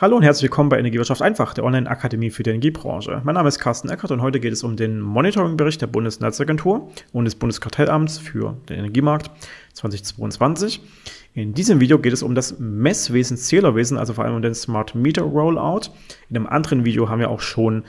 Hallo und herzlich willkommen bei Energiewirtschaft einfach, der Online-Akademie für die Energiebranche. Mein Name ist Carsten Eckert und heute geht es um den Monitoringbericht der Bundesnetzagentur und des Bundeskartellamts für den Energiemarkt 2022. In diesem Video geht es um das Messwesen, Zählerwesen, also vor allem um den Smart Meter Rollout. In einem anderen Video haben wir auch schon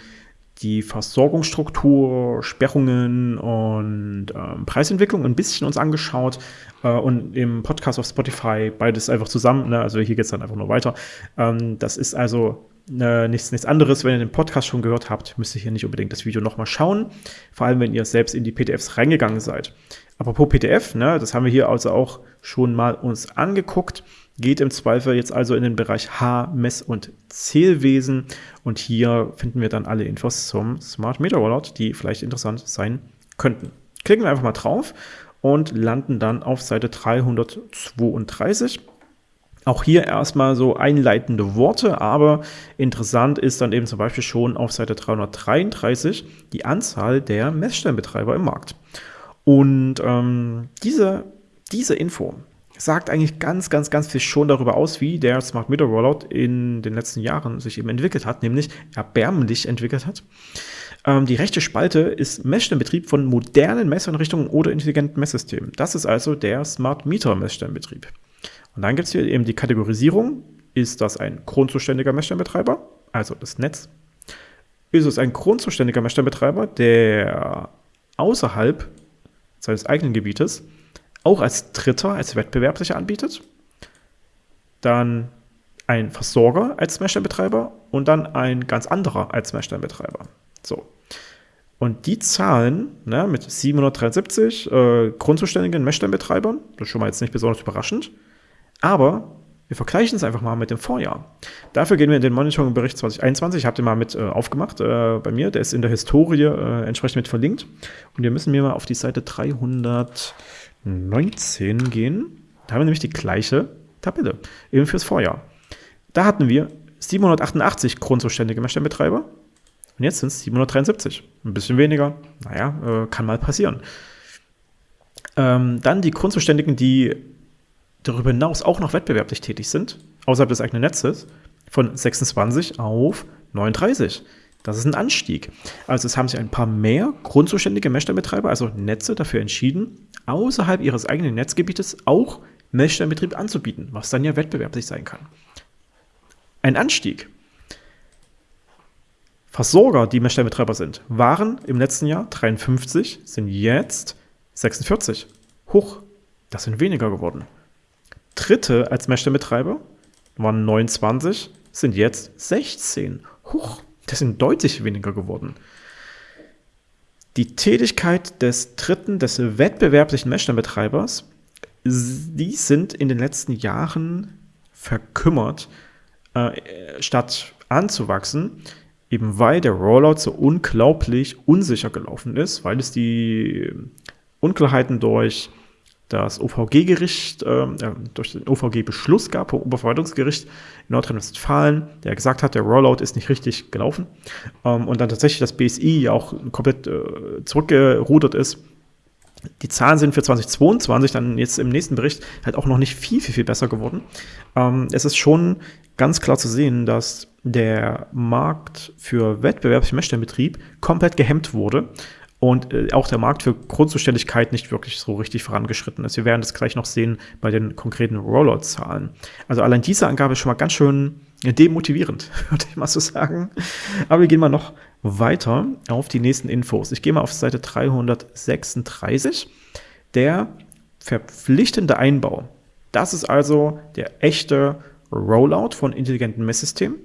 die Versorgungsstruktur, Sperrungen und ähm, Preisentwicklung ein bisschen uns angeschaut äh, und im Podcast auf Spotify beides einfach zusammen. Ne? Also hier geht es dann einfach nur weiter. Ähm, das ist also äh, nichts, nichts anderes. Wenn ihr den Podcast schon gehört habt, müsst ihr hier nicht unbedingt das Video nochmal schauen. Vor allem, wenn ihr selbst in die PDFs reingegangen seid. Apropos PDF, ne, das haben wir hier also auch schon mal uns angeguckt geht im Zweifel jetzt also in den Bereich H, Mess- und Zählwesen. Und hier finden wir dann alle Infos zum Smart Meter Rollout, die vielleicht interessant sein könnten. Klicken wir einfach mal drauf und landen dann auf Seite 332. Auch hier erstmal so einleitende Worte, aber interessant ist dann eben zum Beispiel schon auf Seite 333 die Anzahl der Messstellenbetreiber im Markt. Und ähm, diese, diese Info, sagt eigentlich ganz, ganz, ganz viel schon darüber aus, wie der Smart Meter Rollout in den letzten Jahren sich eben entwickelt hat, nämlich erbärmlich entwickelt hat. Ähm, die rechte Spalte ist Messstellenbetrieb von modernen Messeinrichtungen oder intelligenten Messsystemen. Das ist also der Smart Meter Messstellenbetrieb. Und dann gibt es hier eben die Kategorisierung. Ist das ein grundzuständiger Messstellenbetreiber, also das Netz? Ist es ein grundzuständiger Messstellenbetreiber, der außerhalb seines eigenen Gebietes auch als Dritter, als Wettbewerb sich anbietet. Dann ein Versorger als Messstellenbetreiber und dann ein ganz anderer als Messstellenbetreiber. So. Und die Zahlen ne, mit 773 äh, grundzuständigen Messstellenbetreibern, das ist schon mal jetzt nicht besonders überraschend, aber wir vergleichen es einfach mal mit dem Vorjahr. Dafür gehen wir in den Monitoring-Bericht 2021. Ich habe den mal mit äh, aufgemacht äh, bei mir. Der ist in der Historie äh, entsprechend mit verlinkt. Und wir müssen mir mal auf die Seite 300. 19 gehen. Da haben wir nämlich die gleiche Tabelle, eben fürs Vorjahr. Da hatten wir 788 grundzuständige Messstellenbetreiber und jetzt sind es 773. Ein bisschen weniger, naja, äh, kann mal passieren. Ähm, dann die Grundzuständigen, die darüber hinaus auch noch wettbewerblich tätig sind, außerhalb des eigenen Netzes, von 26 auf 39. Das ist ein Anstieg. Also es haben sich ein paar mehr grundzuständige Messstellenbetreiber, also Netze, dafür entschieden, außerhalb ihres eigenen Netzgebietes auch Messstellenbetrieb anzubieten, was dann ja wettbewerblich sein kann. Ein Anstieg. Versorger, die Messstellenbetreiber sind, waren im letzten Jahr 53, sind jetzt 46. Hoch, das sind weniger geworden. Dritte als Messstellenbetreiber waren 29, sind jetzt 16. Hoch, das sind deutlich weniger geworden. Die Tätigkeit des dritten, des wettbewerblichen Messstellenbetreibers, die sind in den letzten Jahren verkümmert, äh, statt anzuwachsen, eben weil der Rollout so unglaublich unsicher gelaufen ist, weil es die Unklarheiten durch das OVG-Gericht, äh, durch den OVG-Beschluss gab, vom Oberverwaltungsgericht in Nordrhein-Westfalen, der gesagt hat, der Rollout ist nicht richtig gelaufen ähm, und dann tatsächlich das BSI ja auch komplett äh, zurückgerudert ist. Die Zahlen sind für 2022 dann jetzt im nächsten Bericht halt auch noch nicht viel, viel, viel besser geworden. Ähm, es ist schon ganz klar zu sehen, dass der Markt für wettbewerblichen Messstellenbetrieb komplett gehemmt wurde und äh, auch der Markt für Grundzuständigkeit nicht wirklich so richtig vorangeschritten ist. Wir werden das gleich noch sehen bei den konkreten Rollout-Zahlen. Also allein diese Angabe ist schon mal ganz schön demotivierend, würde ich mal so sagen. Aber wir gehen mal noch weiter auf die nächsten Infos. Ich gehe mal auf Seite 336. Der verpflichtende Einbau. Das ist also der echte Rollout von intelligenten Messsystemen,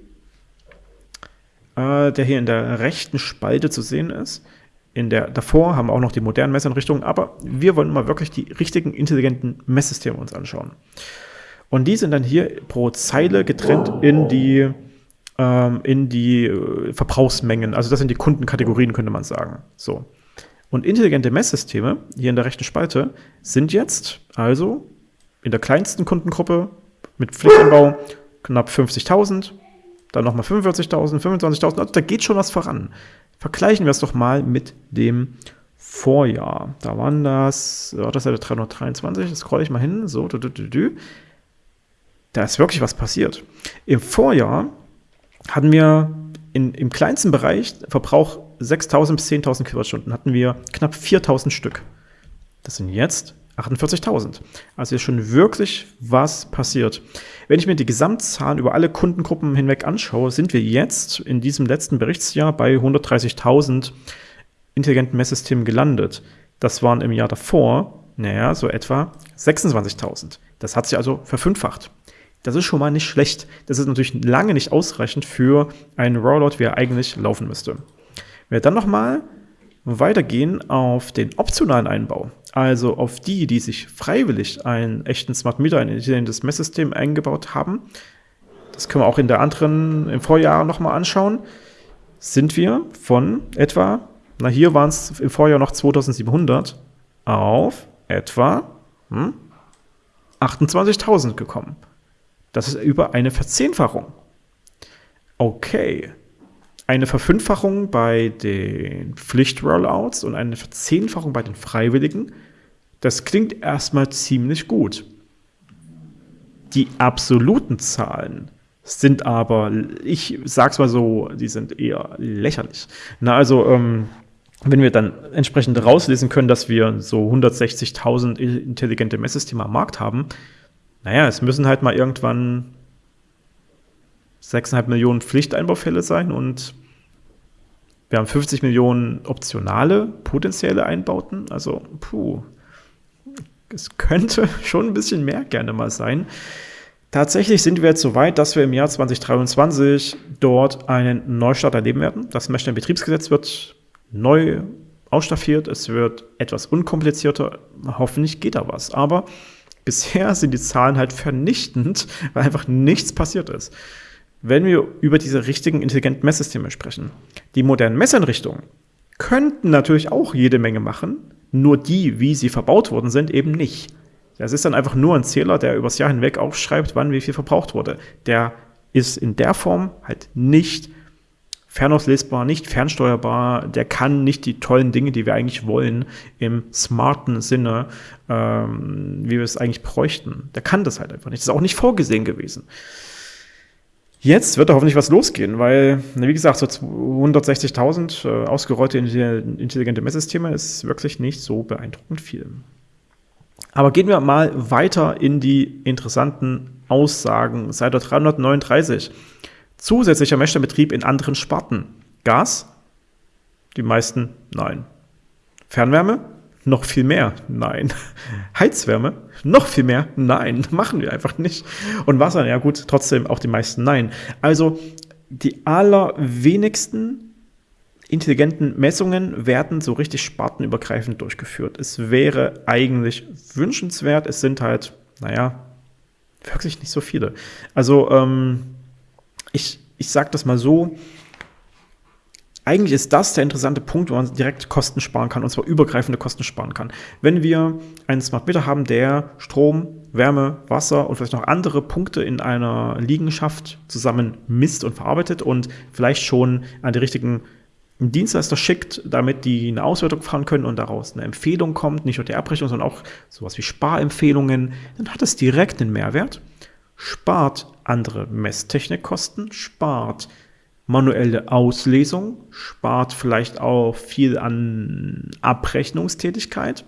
äh, der hier in der rechten Spalte zu sehen ist in der davor haben wir auch noch die modernen Messeinrichtungen, aber wir wollen mal wirklich die richtigen intelligenten Messsysteme uns anschauen. Und die sind dann hier pro Zeile getrennt in die, ähm, in die äh, Verbrauchsmengen. Also das sind die Kundenkategorien, könnte man sagen. So. Und intelligente Messsysteme, hier in der rechten Spalte, sind jetzt also in der kleinsten Kundengruppe mit Pflichtanbau knapp 50.000, dann nochmal 45.000, 25.000, also da geht schon was voran. Vergleichen wir es doch mal mit dem Vorjahr. Da waren das, oh, das ist 323, das scroll ich mal hin, so, du, du, du, du. Da ist wirklich was passiert. Im Vorjahr hatten wir in, im kleinsten Bereich Verbrauch 6.000 bis 10.000 Kilowattstunden, hatten wir knapp 4.000 Stück. Das sind jetzt 48.000. Also ist schon wirklich was passiert. Wenn ich mir die Gesamtzahlen über alle Kundengruppen hinweg anschaue, sind wir jetzt in diesem letzten Berichtsjahr bei 130.000 intelligenten Messsystemen gelandet. Das waren im Jahr davor, naja, so etwa 26.000. Das hat sich also verfünffacht. Das ist schon mal nicht schlecht. Das ist natürlich lange nicht ausreichend für einen Rollout, wie er eigentlich laufen müsste. Wenn wir dann nochmal weitergehen auf den optionalen Einbau, also auf die, die sich freiwillig einen echten Smart Meter, ein intelligentes Messsystem eingebaut haben, das können wir auch in der anderen, im Vorjahr nochmal anschauen, sind wir von etwa, na hier waren es im Vorjahr noch 2700, auf etwa hm, 28.000 gekommen. Das ist über eine Verzehnfachung. Okay, eine Verfünffachung bei den Pflichtrollouts und eine Verzehnfachung bei den Freiwilligen. Das klingt erstmal ziemlich gut. Die absoluten Zahlen sind aber, ich sag's mal so, die sind eher lächerlich. Na, also, ähm, wenn wir dann entsprechend rauslesen können, dass wir so 160.000 intelligente Messsysteme am Markt haben, naja, es müssen halt mal irgendwann 6,5 Millionen Pflichteinbaufälle sein und wir haben 50 Millionen optionale potenzielle Einbauten. Also, puh, es könnte schon ein bisschen mehr gerne mal sein. Tatsächlich sind wir jetzt so weit, dass wir im Jahr 2023 dort einen Neustart erleben werden. Das Messstellen-Betriebsgesetz wird neu ausstaffiert. Es wird etwas unkomplizierter. Hoffentlich geht da was. Aber bisher sind die Zahlen halt vernichtend, weil einfach nichts passiert ist wenn wir über diese richtigen intelligenten Messsysteme sprechen. Die modernen Messeinrichtungen könnten natürlich auch jede Menge machen, nur die, wie sie verbaut worden sind, eben nicht. Das ist dann einfach nur ein Zähler, der übers Jahr hinweg aufschreibt, wann wie viel verbraucht wurde. Der ist in der Form halt nicht fernauslesbar, nicht fernsteuerbar, der kann nicht die tollen Dinge, die wir eigentlich wollen, im smarten Sinne, ähm, wie wir es eigentlich bräuchten. Der kann das halt einfach nicht. Das ist auch nicht vorgesehen gewesen. Jetzt wird da hoffentlich was losgehen, weil, wie gesagt, so 160.000 äh, ausgerollte intelligente Messsysteme ist wirklich nicht so beeindruckend viel. Aber gehen wir mal weiter in die interessanten Aussagen. Seite 339. Zusätzlicher Messstellenbetrieb in anderen Sparten. Gas? Die meisten nein. Fernwärme? Noch viel mehr? Nein. Heizwärme? Noch viel mehr? Nein. Machen wir einfach nicht. Und Wasser? Ja gut, trotzdem auch die meisten Nein. Also die allerwenigsten intelligenten Messungen werden so richtig spartenübergreifend durchgeführt. Es wäre eigentlich wünschenswert. Es sind halt, naja, wirklich nicht so viele. Also ähm, ich, ich sage das mal so, eigentlich ist das der interessante Punkt, wo man direkt Kosten sparen kann, und zwar übergreifende Kosten sparen kann. Wenn wir einen Smart Meter haben, der Strom, Wärme, Wasser und vielleicht noch andere Punkte in einer Liegenschaft zusammen misst und verarbeitet und vielleicht schon an die richtigen Dienstleister schickt, damit die eine Auswertung fahren können und daraus eine Empfehlung kommt, nicht nur die Abrechnung, sondern auch sowas wie Sparempfehlungen, dann hat es direkt einen Mehrwert, spart andere Messtechnikkosten, spart manuelle Auslesung, spart vielleicht auch viel an Abrechnungstätigkeit,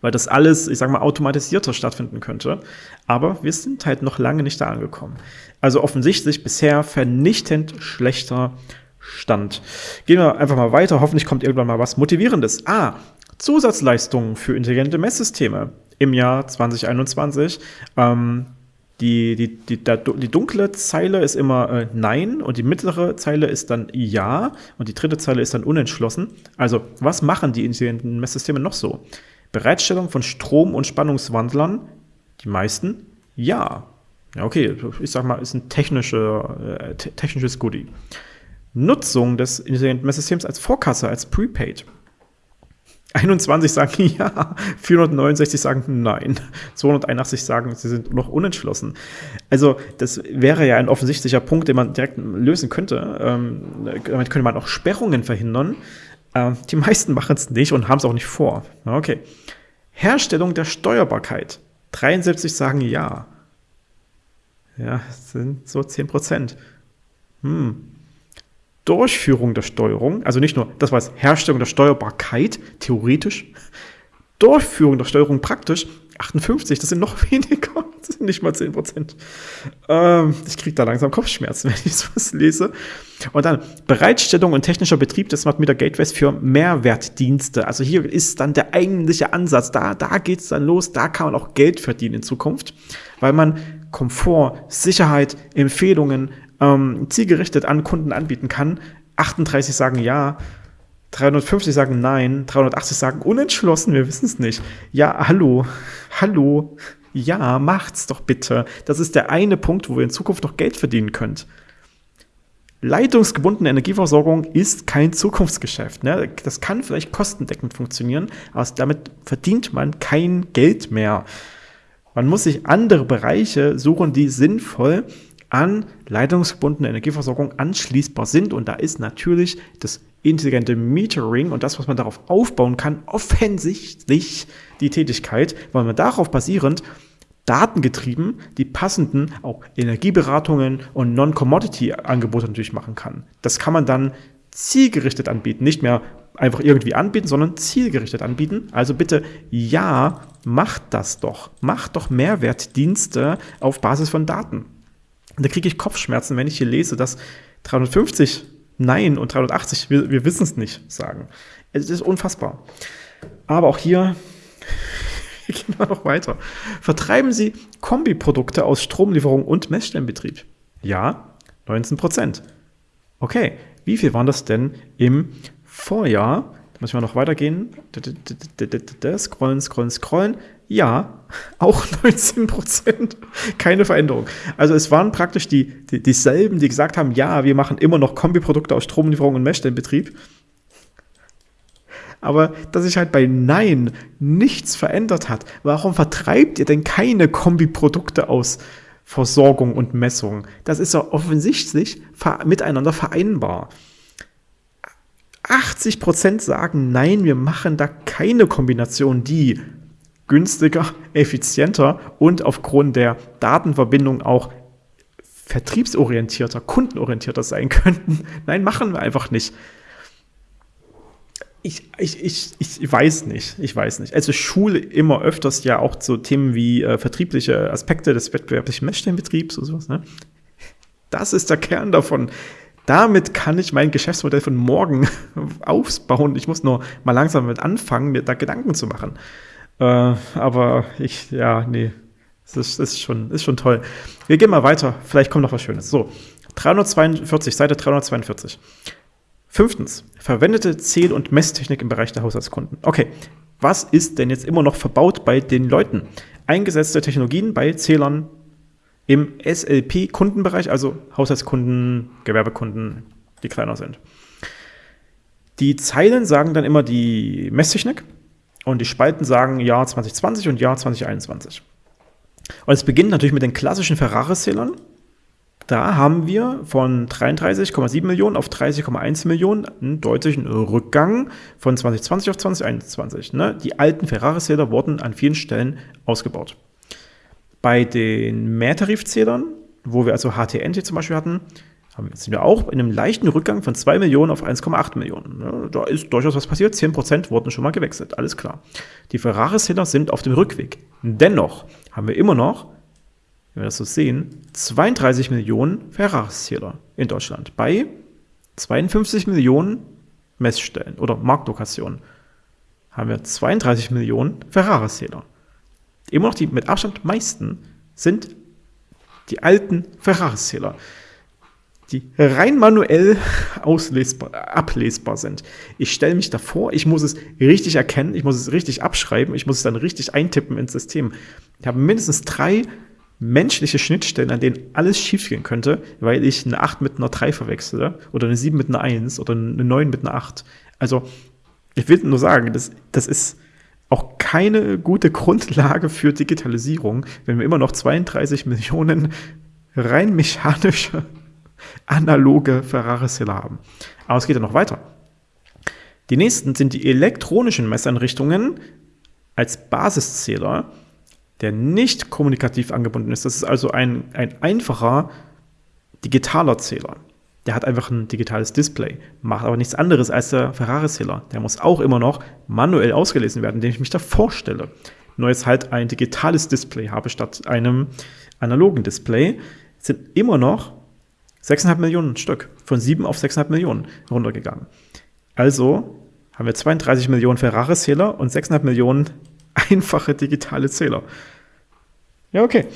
weil das alles, ich sage mal, automatisierter stattfinden könnte. Aber wir sind halt noch lange nicht da angekommen. Also offensichtlich bisher vernichtend schlechter Stand. Gehen wir einfach mal weiter. Hoffentlich kommt irgendwann mal was Motivierendes. Ah, Zusatzleistungen für intelligente Messsysteme im Jahr 2021. Ähm, die, die, die, die dunkle Zeile ist immer äh, Nein und die mittlere Zeile ist dann Ja und die dritte Zeile ist dann unentschlossen. Also, was machen die intelligenten Messsysteme noch so? Bereitstellung von Strom- und Spannungswandlern, die meisten Ja. Ja, okay, ich sag mal, ist ein technische, äh, technisches Goodie. Nutzung des intelligenten Messsystems als Vorkasse, als Prepaid. 21 sagen ja, 469 sagen nein, 281 sagen, sie sind noch unentschlossen. Also das wäre ja ein offensichtlicher Punkt, den man direkt lösen könnte. Ähm, damit könnte man auch Sperrungen verhindern. Ähm, die meisten machen es nicht und haben es auch nicht vor. Okay. Herstellung der Steuerbarkeit. 73 sagen ja. Ja, sind so 10 Prozent. Hm. Durchführung der Steuerung, also nicht nur, das war Herstellung der Steuerbarkeit, theoretisch, Durchführung der Steuerung praktisch, 58, das sind noch weniger, das sind nicht mal 10 Prozent. Ähm, ich kriege da langsam Kopfschmerzen, wenn ich sowas lese. Und dann Bereitstellung und technischer Betrieb des Smart Meter Gateways für Mehrwertdienste. Also hier ist dann der eigentliche Ansatz. Da, da geht es dann los, da kann man auch Geld verdienen in Zukunft, weil man Komfort, Sicherheit, Empfehlungen ähm, zielgerichtet an Kunden anbieten kann. 38 sagen ja, 350 sagen nein, 380 sagen unentschlossen, wir wissen es nicht. Ja, hallo, hallo, ja, macht's doch bitte. Das ist der eine Punkt, wo ihr in Zukunft noch Geld verdienen könnt. Leitungsgebundene Energieversorgung ist kein Zukunftsgeschäft. Ne? Das kann vielleicht kostendeckend funktionieren, aber damit verdient man kein Geld mehr. Man muss sich andere Bereiche suchen, die sinnvoll an leitungsgebundene Energieversorgung anschließbar sind. Und da ist natürlich das intelligente Metering und das, was man darauf aufbauen kann, offensichtlich die Tätigkeit, weil man darauf basierend datengetrieben die passenden auch Energieberatungen und Non-Commodity-Angebote natürlich machen kann. Das kann man dann zielgerichtet anbieten, nicht mehr einfach irgendwie anbieten, sondern zielgerichtet anbieten. Also bitte, ja, macht das doch. Macht doch Mehrwertdienste auf Basis von Daten. Und da kriege ich Kopfschmerzen, wenn ich hier lese, dass 350 Nein und 380, wir, wir wissen es nicht, sagen. Es ist unfassbar. Aber auch hier gehen wir noch weiter. Vertreiben Sie Kombiprodukte aus Stromlieferung und Messstellenbetrieb? Ja, 19 Prozent. Okay, wie viel waren das denn im Vorjahr? Da müssen wir noch weitergehen. Scrollen, scrollen, scrollen. Ja, auch 19 Prozent. Keine Veränderung. Also es waren praktisch die, die, dieselben, die gesagt haben, ja, wir machen immer noch Kombiprodukte aus Stromlieferung und Messstellenbetrieb. Aber dass sich halt bei Nein nichts verändert hat, warum vertreibt ihr denn keine Kombiprodukte aus Versorgung und Messung? Das ist ja offensichtlich miteinander vereinbar. 80% sagen, nein, wir machen da keine Kombination, die günstiger, effizienter und aufgrund der Datenverbindung auch vertriebsorientierter, kundenorientierter sein könnten. Nein, machen wir einfach nicht. Ich, ich, ich, ich weiß nicht, ich weiß nicht. Also Schule immer öfters ja auch so Themen wie äh, vertriebliche Aspekte des wettbewerblichen Messstellenbetriebs und sowas. Ne? Das ist der Kern davon. Damit kann ich mein Geschäftsmodell von morgen aufbauen. Ich muss nur mal langsam mit anfangen, mir da Gedanken zu machen. Äh, aber ich, ja, nee, das ist, ist, schon, ist schon toll. Wir gehen mal weiter. Vielleicht kommt noch was Schönes. So, 342, Seite 342. Fünftens, verwendete Zähl- und Messtechnik im Bereich der Haushaltskunden. Okay, was ist denn jetzt immer noch verbaut bei den Leuten? Eingesetzte Technologien bei Zählern im SLP-Kundenbereich, also Haushaltskunden, Gewerbekunden, die kleiner sind. Die Zeilen sagen dann immer die Messtechnik und die Spalten sagen Jahr 2020 und Jahr 2021. Und es beginnt natürlich mit den klassischen Ferrari-Zählern. Da haben wir von 33,7 Millionen auf 30,1 Millionen einen deutlichen Rückgang von 2020 auf 2021. Ne? Die alten Ferrari-Zähler wurden an vielen Stellen ausgebaut. Bei den Mehrtarifzählern, wo wir also HTNT zum Beispiel hatten, sind wir auch in einem leichten Rückgang von 2 Millionen auf 1,8 Millionen. Da ist durchaus was passiert. 10% wurden schon mal gewechselt, alles klar. Die Ferrari-Zähler sind auf dem Rückweg. Dennoch haben wir immer noch, wenn wir das so sehen, 32 Millionen Ferrari-Zähler in Deutschland bei 52 Millionen Messstellen oder Marktlokationen. Haben wir 32 Millionen Ferrari-Zähler. Immer noch die mit Abstand meisten sind die alten Ferrari-Zähler die rein manuell auslesbar, ablesbar sind. Ich stelle mich davor, ich muss es richtig erkennen, ich muss es richtig abschreiben, ich muss es dann richtig eintippen ins System. Ich habe mindestens drei menschliche Schnittstellen, an denen alles schiefgehen könnte, weil ich eine 8 mit einer 3 verwechsle oder eine 7 mit einer 1 oder eine 9 mit einer 8. Also, ich will nur sagen, das, das ist auch keine gute Grundlage für Digitalisierung, wenn wir immer noch 32 Millionen rein mechanische analoge Ferrari-Zähler haben. Aber es geht ja noch weiter. Die nächsten sind die elektronischen Messeinrichtungen als Basiszähler, der nicht kommunikativ angebunden ist. Das ist also ein, ein einfacher digitaler Zähler. Der hat einfach ein digitales Display, macht aber nichts anderes als der Ferrari-Zähler. Der muss auch immer noch manuell ausgelesen werden, indem ich mich da vorstelle. Nur jetzt halt ein digitales Display habe statt einem analogen Display, sind immer noch 6,5 Millionen Stück von 7 auf 6,5 Millionen runtergegangen. Also haben wir 32 Millionen Ferrari-Zähler und 6,5 Millionen einfache digitale Zähler. Ja, okay.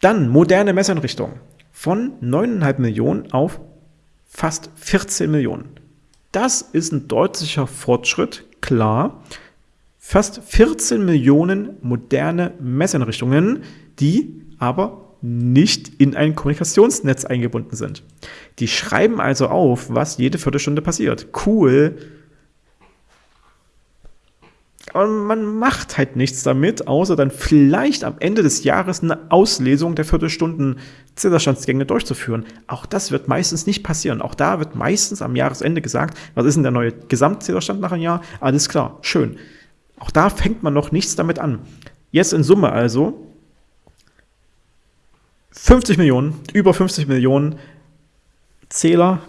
Dann moderne Messeinrichtungen von 9,5 Millionen auf fast 14 Millionen. Das ist ein deutlicher Fortschritt, klar. Fast 14 Millionen moderne Messeinrichtungen, die aber nicht in ein Kommunikationsnetz eingebunden sind. Die schreiben also auf, was jede Viertelstunde passiert. Cool. Aber man macht halt nichts damit, außer dann vielleicht am Ende des Jahres eine Auslesung der Viertelstunden Zählerstandsgänge durchzuführen. Auch das wird meistens nicht passieren. Auch da wird meistens am Jahresende gesagt, was ist denn der neue Gesamtzählerstand nach einem Jahr? Alles klar, schön. Auch da fängt man noch nichts damit an. Jetzt in Summe also 50 Millionen, über 50 Millionen Zähler,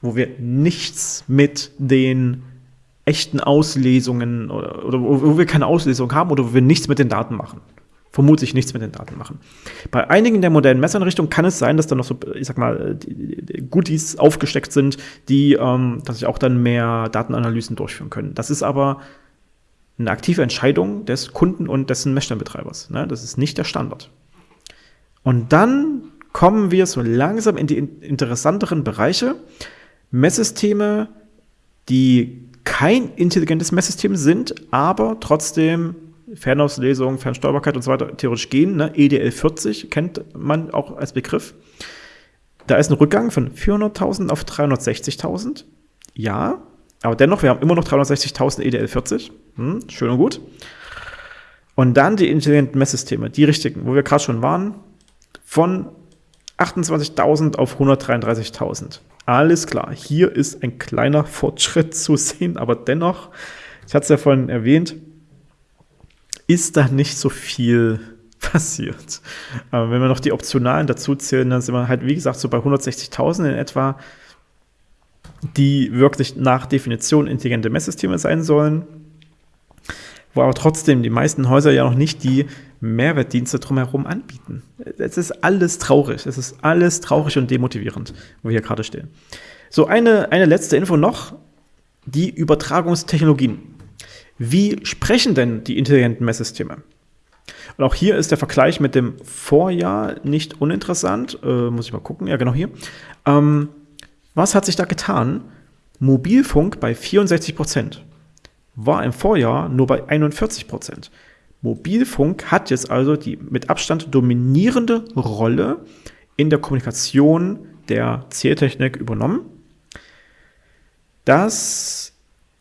wo wir nichts mit den echten Auslesungen oder, oder wo wir keine Auslesung haben oder wo wir nichts mit den Daten machen. Vermutlich nichts mit den Daten machen. Bei einigen der modernen Messeinrichtungen kann es sein, dass da noch so, ich sag mal, Goodies aufgesteckt sind, die, ähm, dass ich auch dann mehr Datenanalysen durchführen können. Das ist aber eine aktive Entscheidung des Kunden und dessen Messstellenbetreibers. Ne? Das ist nicht der Standard. Und dann kommen wir so langsam in die interessanteren Bereiche. Messsysteme, die kein intelligentes Messsystem sind, aber trotzdem Fernauslesung, Fernsteuerbarkeit und so weiter theoretisch gehen. Ne? EDL 40 kennt man auch als Begriff. Da ist ein Rückgang von 400.000 auf 360.000. Ja, aber dennoch, wir haben immer noch 360.000 EDL 40. Hm, schön und gut. Und dann die intelligenten Messsysteme, die richtigen, wo wir gerade schon waren von 28.000 auf 133.000. Alles klar, hier ist ein kleiner Fortschritt zu sehen, aber dennoch, ich hatte es ja vorhin erwähnt, ist da nicht so viel passiert. Aber wenn wir noch die Optionalen dazu zählen, dann sind wir halt, wie gesagt, so bei 160.000 in etwa, die wirklich nach Definition intelligente Messsysteme sein sollen wo aber trotzdem die meisten Häuser ja noch nicht die Mehrwertdienste drumherum anbieten. Es ist alles traurig. Es ist alles traurig und demotivierend, wo wir hier gerade stehen. So, eine, eine letzte Info noch. Die Übertragungstechnologien. Wie sprechen denn die intelligenten Messsysteme? Und auch hier ist der Vergleich mit dem Vorjahr nicht uninteressant. Äh, muss ich mal gucken. Ja, genau hier. Ähm, was hat sich da getan? Mobilfunk bei 64 Prozent war im Vorjahr nur bei 41 Prozent. Mobilfunk hat jetzt also die mit Abstand dominierende Rolle in der Kommunikation der Zähltechnik übernommen. Das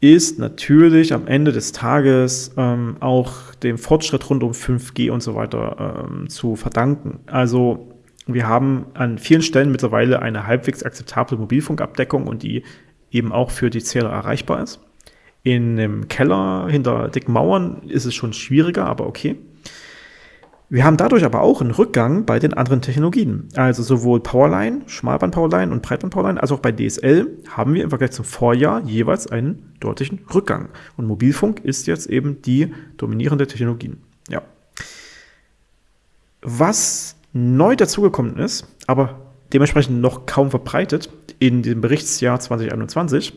ist natürlich am Ende des Tages ähm, auch dem Fortschritt rund um 5G und so weiter ähm, zu verdanken. Also wir haben an vielen Stellen mittlerweile eine halbwegs akzeptable Mobilfunkabdeckung und die eben auch für die Zähler erreichbar ist. In einem Keller hinter dicken Mauern ist es schon schwieriger, aber okay. Wir haben dadurch aber auch einen Rückgang bei den anderen Technologien. Also sowohl Powerline, Schmalband-Powerline und Breitband-Powerline, als auch bei DSL haben wir im Vergleich zum Vorjahr jeweils einen deutlichen Rückgang. Und Mobilfunk ist jetzt eben die dominierende Technologie. Ja. Was neu dazugekommen ist, aber dementsprechend noch kaum verbreitet in dem Berichtsjahr 2021,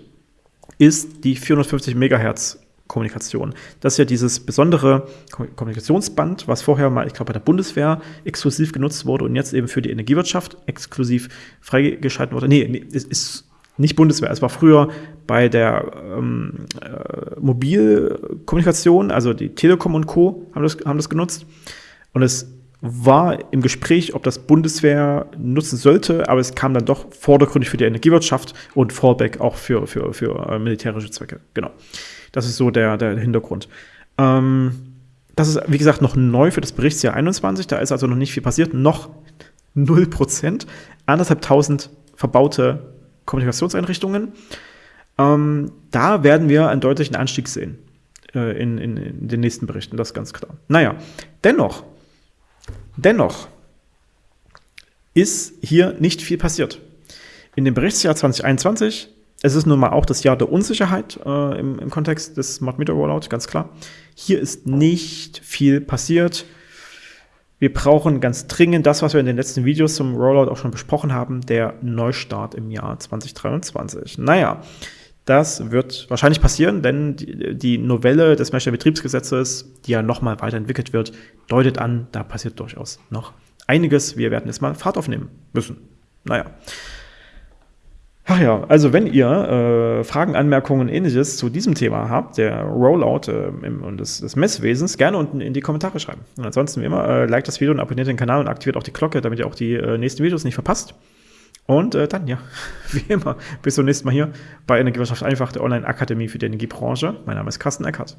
ist die 450 Megahertz Kommunikation. Das ist ja dieses besondere Kommunikationsband, was vorher mal, ich glaube, bei der Bundeswehr exklusiv genutzt wurde und jetzt eben für die Energiewirtschaft exklusiv freigeschalten wurde. Nee, nee es ist nicht Bundeswehr, es war früher bei der ähm, äh, Mobilkommunikation, also die Telekom und Co. haben das, haben das genutzt. Und es war im Gespräch, ob das Bundeswehr nutzen sollte, aber es kam dann doch vordergründig für die Energiewirtschaft und Fallback auch für, für, für äh, militärische Zwecke. Genau. Das ist so der, der Hintergrund. Ähm, das ist, wie gesagt, noch neu für das Berichtsjahr 21. Da ist also noch nicht viel passiert. Noch 0%. Anderthalbtausend verbaute Kommunikationseinrichtungen. Ähm, da werden wir einen deutlichen Anstieg sehen äh, in, in, in den nächsten Berichten. Das ist ganz klar. Naja, dennoch Dennoch ist hier nicht viel passiert. In dem Berichtsjahr 2021, es ist nun mal auch das Jahr der Unsicherheit äh, im, im, Kontext des Smart Meter Rollout, ganz klar. Hier ist nicht viel passiert. Wir brauchen ganz dringend das, was wir in den letzten Videos zum Rollout auch schon besprochen haben, der Neustart im Jahr 2023. Naja, das wird wahrscheinlich passieren, denn die, Novelle des Messner Betriebsgesetzes, die ja nochmal weiterentwickelt wird, deutet an, da passiert durchaus noch einiges. Wir werden jetzt mal Fahrt aufnehmen müssen. Naja. Ach ja, also wenn ihr äh, Fragen, Anmerkungen, ähnliches zu diesem Thema habt, der Rollout äh, im, und des, des, Messwesens, gerne unten in die Kommentare schreiben. Und ansonsten wie immer, äh, liked das Video und abonniert den Kanal und aktiviert auch die Glocke, damit ihr auch die äh, nächsten Videos nicht verpasst. Und äh, dann, ja, wie immer, bis zum nächsten Mal hier bei Energiewirtschaft einfach, der Online-Akademie für die Energiebranche. Mein Name ist Carsten Eckert.